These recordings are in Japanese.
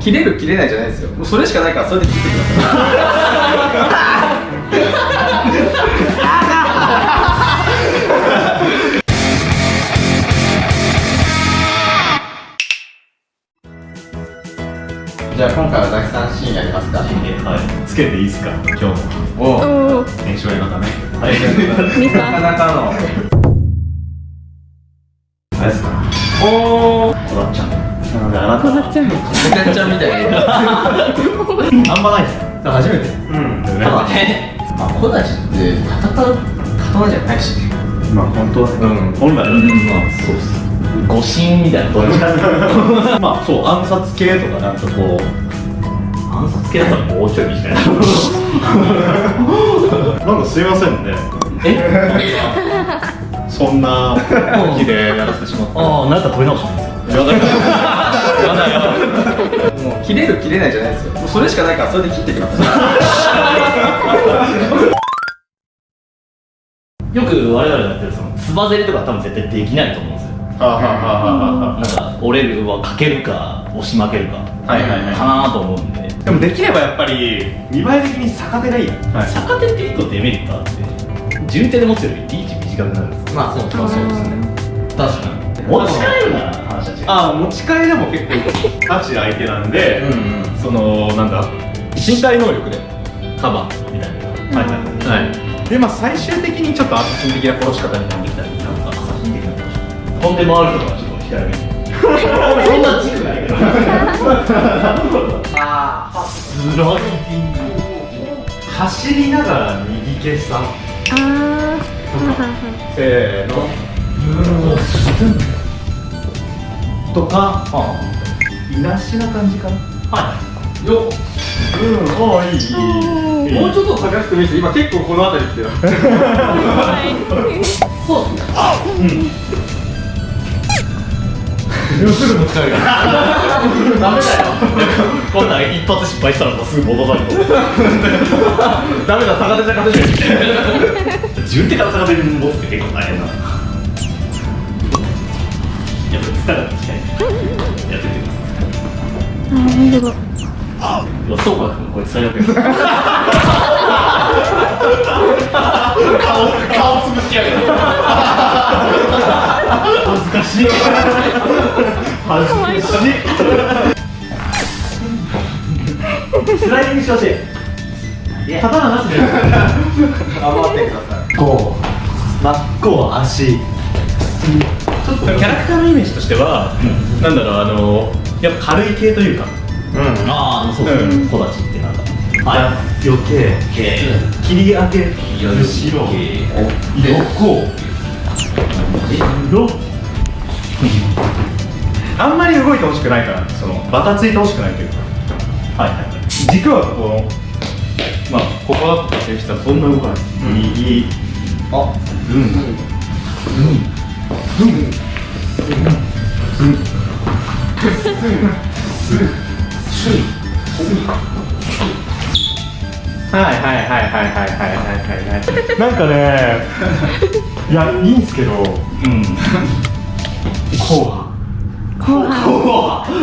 切れる切れないじゃないですよ。もうそれしかないからそれで切ってください。じゃあ今回はザキさんシーンやりますか。はい。つけていいですか今日も。おおおお編集映画だね。はい。見なかたなかの。あれですか。おおこだっちゃんなのであな。たこだっちゃんみたいに。あんまないですね。初めて。うん。ただねまあ小太ちって戦う刀じゃないしねまあ本当はね。うん。本来はね。まあそうっす。誤信みたいな。どっまあそう暗殺系とかなんかこう。暗殺系だったらもうちょいみたいな。なんかすいませんね。え？そんな気でやらせてしまったああ、なんか取り直してますやだやだやだもう切れる切れないじゃないですよ。もうそれしかないからそれで切ってくださよく我々がやってるそのつばぜりとか多分絶対できないと思うんですよ。なんか折れるはかけるか押し負けるかはいはいはい。かなと思うんで。でもできればやっぱり見栄え的に逆手がいい、はい、逆手って一個デメリットあって順手で持つよりリーチ短くなるんですいまあそうそうそうですね。確かに持ち帰るなら話は違うああ持ち帰りでも結構ガチ相手なんで、うんうん。そのなんだ？身体能力で。カバーみたいな、はいはい。はいでまあ最終的にちょっとアサシン的な殺し方になってきたりなんかアサシン的なこと飛んで回るとかちょっと控えめにそんな軸ないけど ああスロー走りながら右消さああせーのとかいなしな感じかな。はよっ。うんおーいい。いいいいもうちょっと探してもいいです今結構この辺り来てる。そうですね。すぐ持ち帰るダメだよ。こんなん一発失敗したらもうすぐ戻される。ダメだ。逆手じゃ勝てない順手から逆手に持つって結構大変だなやっぱつか。が近いやってみてくださいあ本当だいやそうかこいつ最悪や顔顔つぶしやがる恥ずかしい恥ずかしいスライディングしてほしい刀なしで頑張ってくださいこう真っ向足ちょっとキャラクターのイメージとしては、なんだろうあのやっぱ軽い系というか。うん。ああそうですね。小立ちってなんか。はい。余計。け切り上げ。る後ろ横ろあんまり動いてほしくないからそのバタついてほしくないというか。はい。はい軸はここまあここはってしたらそんな動かない、右あうん。はいはいはいはいはいはいはいはいなんかねいやいいんすけどうん。こ後半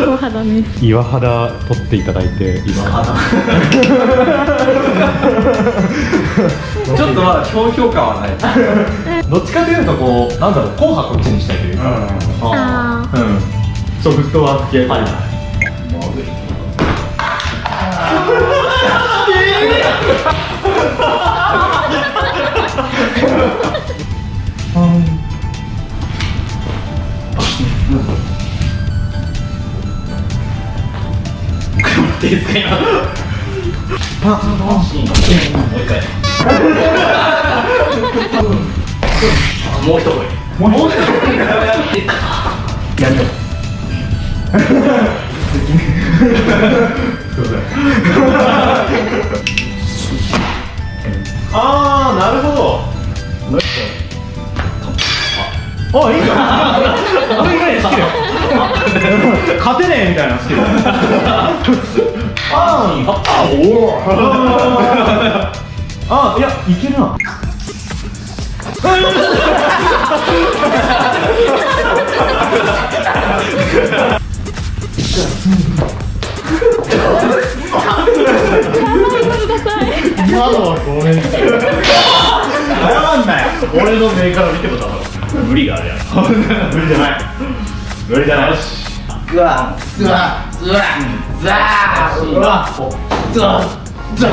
後半だね。う岩肌取っていただいていいですかちょっとまだひょうひょう感はない どっちかというとこうなんだろう硬派こっちにしたいというか。あうん。そうフットワー。ク系はいはいっていいですか今パンもう一回もう一声もう一声やめよああなるほど。あいいじゃんあいいね好きだよ勝てねえみたいなの好きだあーあおおあーいやいけるな。今のはごめん。謝んない。俺の目から見てもだから無理があるやん。無理じゃない。無理じゃない。しうわうわうわザーうわザーザー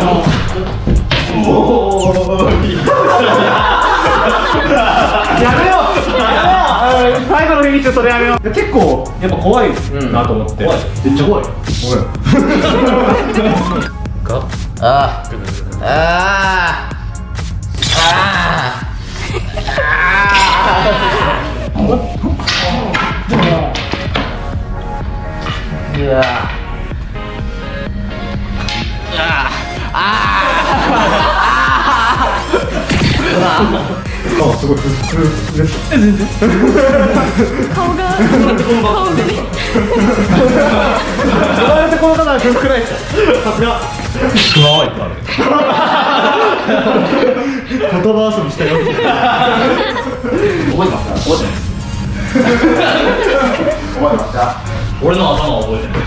おおやめようやめよう。最後のフィニッシュそれやめよう。結構やっぱ怖いなと思って、怖い。めっちゃ怖い。ああああうわ。あすごいふふふです顔が。顔が。ね生まれてこの方はふくらいですさすが。クマはいっぱいある言葉遊びしたよ覚えてますか覚えてます覚えてますか俺の頭は覚えてない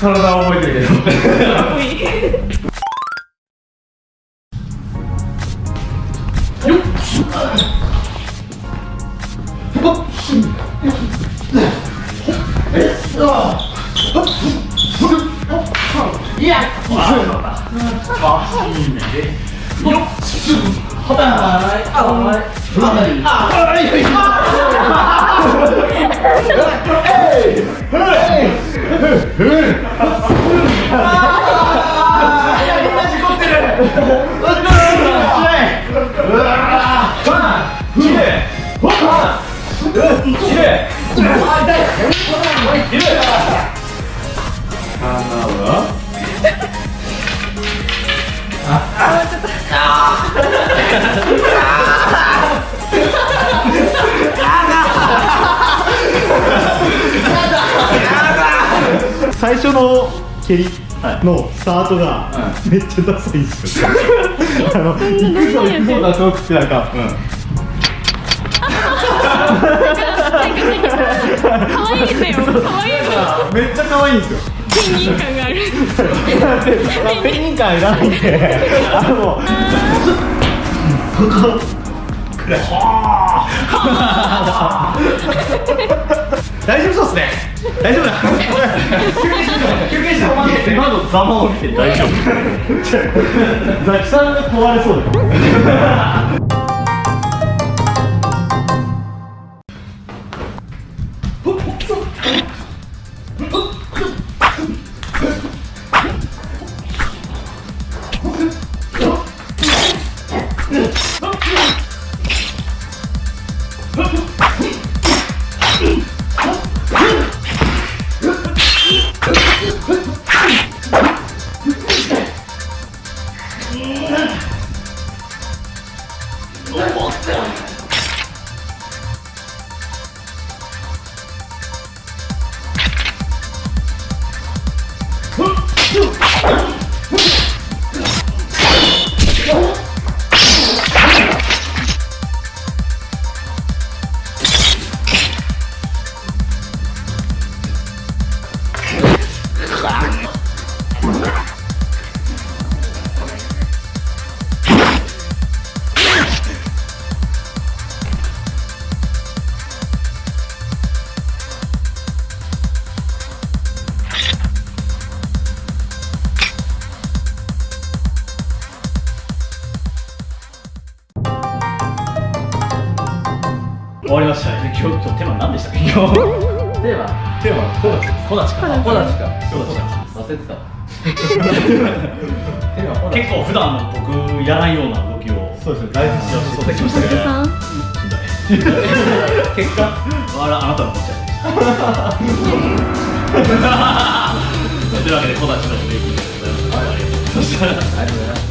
体は覚えてるけどいや、そうだ。あ、いいね。よっ、すぐ。は。え。まし。最初の蹴りのスタートがめっちゃダサいんですよ、あの行くぞ行くぞだ遠くってなんか、可愛いん。だよ可愛いのめっちゃ可愛いんですよ。ペンギン感がある。ペンギン感いらないんで。あの 大丈夫そうっすね。大丈夫。だ休憩して。今のざまを見て大丈夫。ザキさんが問われそうだ終わりましたね。今日今日テーマ何でしたっけ？今日。テーマ。テーマコーナーコナチかコナチかコナチか忘れてた結構普段の僕やらないような動きをそうですね。大事やってそうできましたね。結果あらあなたのこっちゃ というわけでコナチのブレイキングでございます。ありがとうございました